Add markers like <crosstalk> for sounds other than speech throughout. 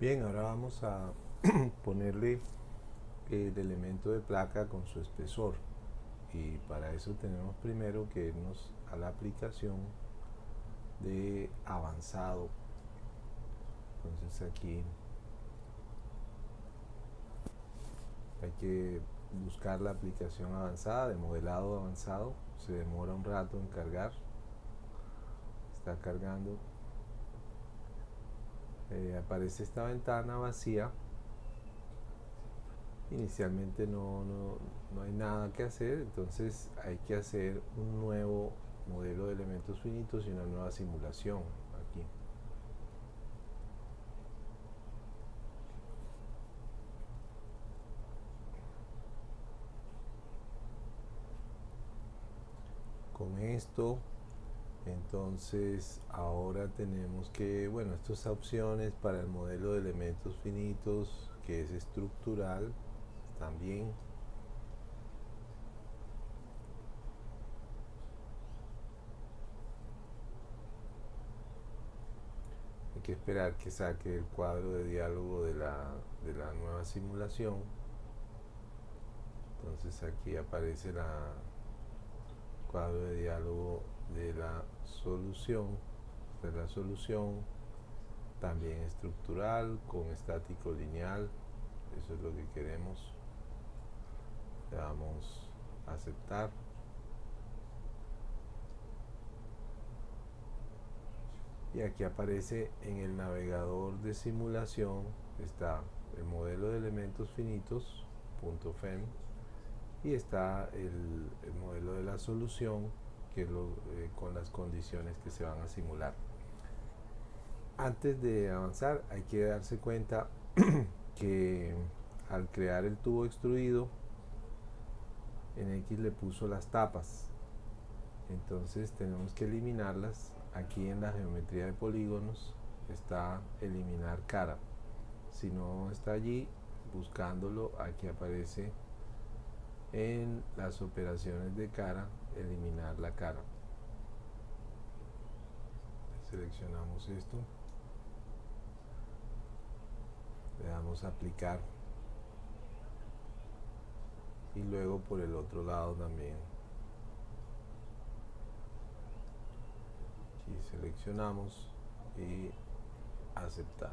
Bien, ahora vamos a <clears throat> ponerle el elemento de placa con su espesor. Y para eso tenemos primero que irnos a la aplicación de avanzado. Entonces aquí hay que buscar la aplicación avanzada de modelado avanzado. Se demora un rato en cargar. Está cargando eh, aparece esta ventana vacía. Inicialmente no, no, hay nada que hacer entonces hay que hacer un nuevo modelo de elementos finitos y una nueva simulación aquí. Con esto entonces ahora tenemos que bueno estas opciones para el modelo de elementos finitos que es estructural también. Hay que esperar que saque el cuadro de diálogo de la, de la nueva simulación. Entonces aquí aparece la cuadro de diálogo de la solución de la solución también estructural con estático lineal. Eso es lo que queremos. Le damos aceptar. Y aquí aparece en el navegador de simulación está el modelo de elementos finitos .fem y está el, modelo de la solución eh, con las condiciones que se van a simular. Antes de avanzar hay que darse cuenta <clears throat> que al crear el tubo extruido en X le puso las tapas. Entonces tenemos que eliminarlas. Aquí en la geometría de polígonos está eliminar cara. Si no está allí buscándolo aquí aparece en las operaciones de cara eliminar la cara seleccionamos esto. Le damos a aplicar. Y luego por el otro lado también. Aquí seleccionamos y aceptar.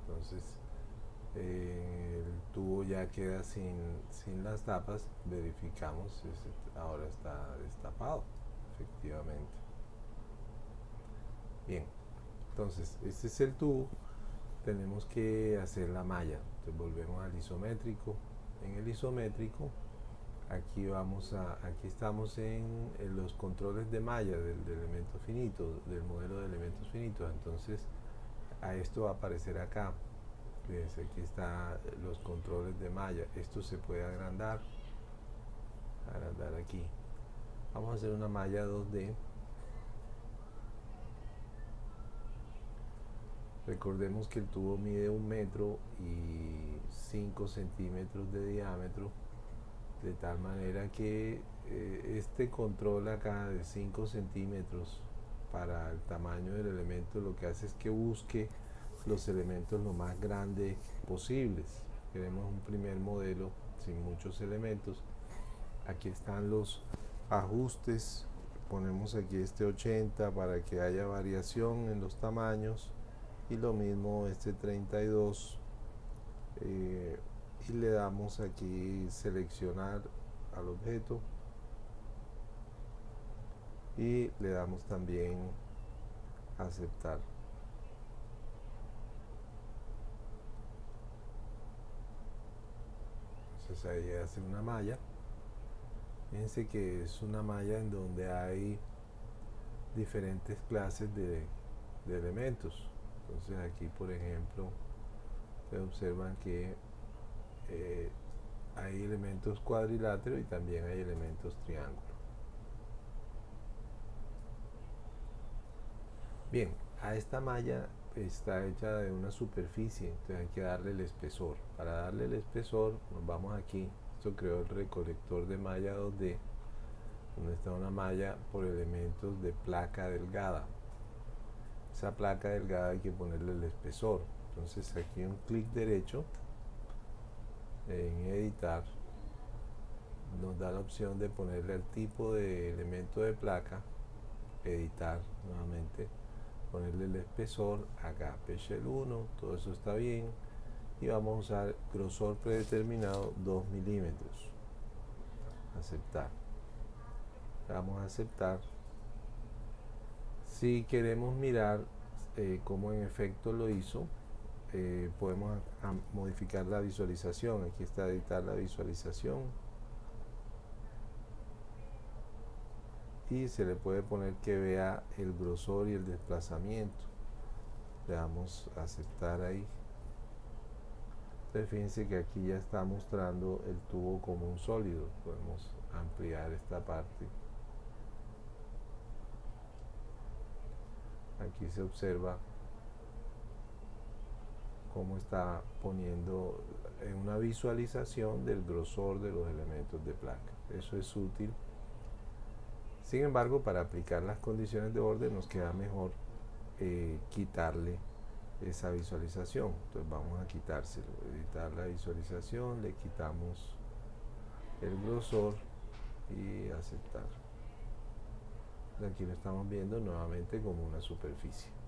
Entonces eh, el tubo ya queda sin, sin las tapas verificamos ahora está destapado efectivamente. Bien entonces este es el tubo tenemos que hacer la malla entonces volvemos al isométrico. En el isométrico aquí vamos a aquí estamos en, los controles de malla del, elemento finito del modelo de elementos finitos entonces a esto va a aparecer acá fíjense aquí está los controles de malla. Esto se puede agrandar. Agrandar aquí. Vamos a hacer una malla 2D recordemos que el tubo mide un metro y 5 centímetros de diámetro de tal manera que eh, este control acá de 5 centímetros para el tamaño del elemento lo que hace es que busque los elementos lo más grandes posibles. Queremos un primer modelo sin muchos elementos. Aquí están los ajustes. Ponemos aquí este 80 para que haya variación en los tamaños. Y lo mismo este 32 eh, y le damos aquí seleccionar al objeto. Y le damos también aceptar entonces ahí hace una malla. Fíjense que es una malla en donde hay diferentes clases de elementos. Entonces aquí por ejemplo se observan que eh, hay elementos cuadriláteros y también hay elementos triángulo. Bien a esta malla está hecha de una superficie entonces hay que darle el espesor. Para darle el espesor nos vamos aquí. Esto creó el recolector de malla 2D donde está una malla por elementos de placa delgada. Esa placa delgada hay que ponerle el espesor. Entonces aquí un clic derecho en editar nos da la opción de ponerle el tipo de elemento de placa editar nuevamente ponerle el espesor acá Pexel 1 todo eso está bien y vamos a usar grosor predeterminado 2 milímetros. Aceptar. Vamos a aceptar. Si queremos mirar eh, cómo en efecto lo hizo eh, podemos modificar la visualización. Aquí está editar la visualización y se le puede poner que vea el grosor y el desplazamiento. Le damos a aceptar ahí. Entonces fíjense que aquí ya está mostrando el tubo como un sólido. Podemos ampliar esta parte. Aquí se observa cómo está poniendo en una visualización del grosor de los elementos de placa. Eso es útil sin embargo, para aplicar las condiciones de orden nos queda mejor eh, quitarle esa visualización. Entonces vamos a quitárselo, editar la visualización, le quitamos el grosor y aceptar. Aquí lo estamos viendo nuevamente como una superficie.